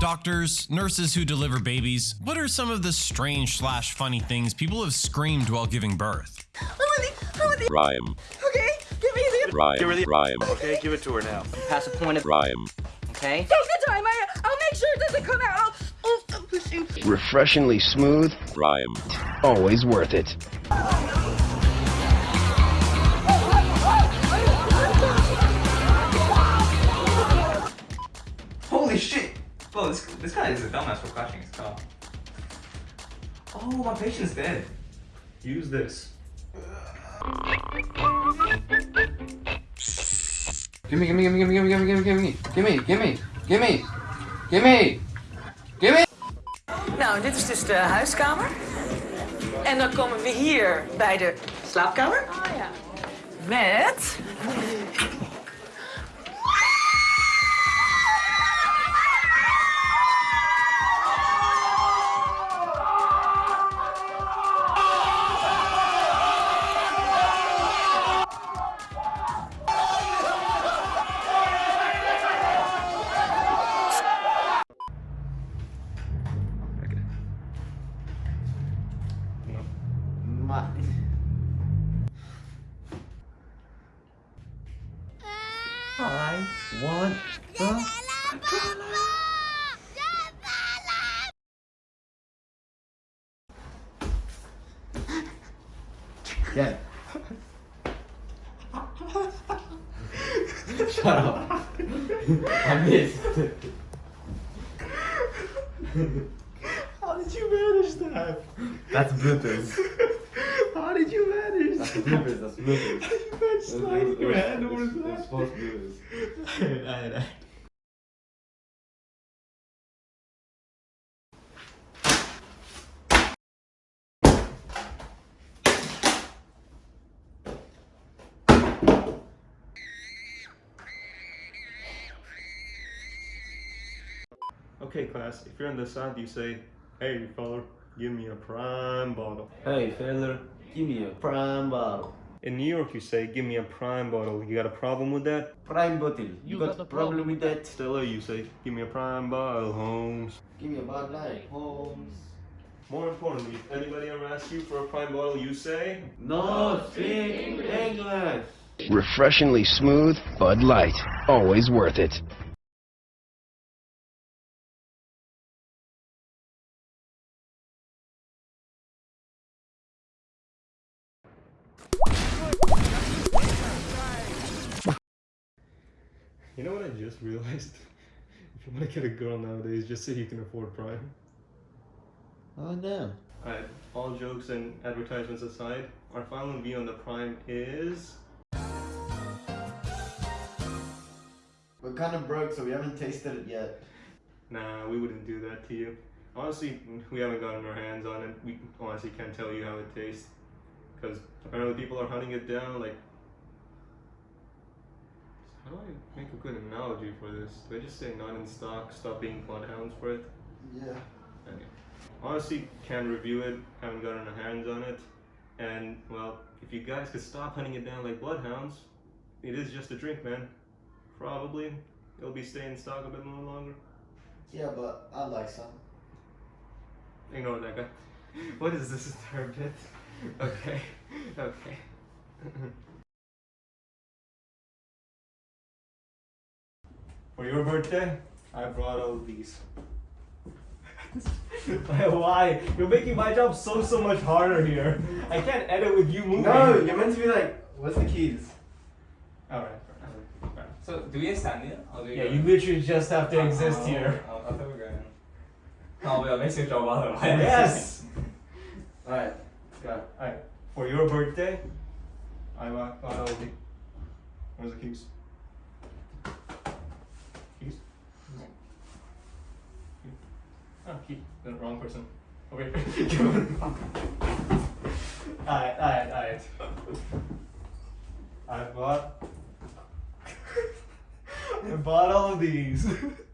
Doctors, nurses who deliver babies, what are some of the strange slash funny things people have screamed while giving birth? Prime. Okay, give me the. Prime. Give her the- Prime. Okay, give it to her now. Pass a point of. Prime. Okay. Take the time. I, I'll make sure it doesn't come out. I'll, I'll, I'll push him. Refreshingly smooth, Prime. always worth it. Guy is dumbass for crashing his car. Oh, my patient's dead. Use this. Gimme, gimme, gimme, gimme, gimme, gimme, gimme, gimme, gimme, gimme, gimme, gimme, gimme. Nou, dit is dus de huiskamer. En dan komen we hier bij de slaapkamer. Oh ja. Met... I want the Yeah. Shut up. I missed. How did you manage that? That's bloopers. How did you manage That's that? bloopers. That's bloopers. You managed sliding your hand over It's- it's that. supposed to do this. Alright, alright. Okay, class, if you're on the side, you say, Hey, fella, give me a prime bottle. Hey fella, give me a prime bottle. In New York, you say, Give me a prime bottle. You got a problem with that? Prime bottle. You, got, a problem with that? Stella, you say, Give me a prime bottle, Holmes. Give me a Bud Light, Holmes. More importantly, if anybody ever asks you for a prime bottle, you say, No speak English. Refreshingly smooth, Bud Light, always worth it. You know what I just realized? if you want to get a girl nowadays, just say you can afford Prime. Oh no. Alright, all jokes and advertisements aside, our final view on the Prime is. We're kind of broke, so we haven't tasted it yet. Nah, we wouldn't do that to you. Honestly, we haven't gotten our hands on it. We honestly can't tell you how it tastes. Because apparently people are hunting it down, like. How do I make a good analogy for this? Do I just say not in stock, stop being bloodhounds for it? Yeah. Anyway, honestly, can't review it. Haven't gotten our hands on it. And well, if you guys could stop hunting it down like bloodhounds, it is just a drink, man. Probably it'll be staying in stock a bit more longer. Yeah, but I'd like some. Ignore that guy. What is this third bit? Okay, okay. For your birthday, I brought all these. Why? You're making my job so so much harder here. I can't edit with you moving. No, you're meant to be like, what's the keys? All right. all right. So, do we stand here? Or do we Yeah, go? you literally just have to exist oh, here. Oh, I thought we were going. Oh, we are missing job otherwise. Yes. Alright, go. Alright. For your birthday, I bought bought all the. Where's the keys? Keys. The wrong person. Okay. alright, alright, alright. I bought. I bought all of these.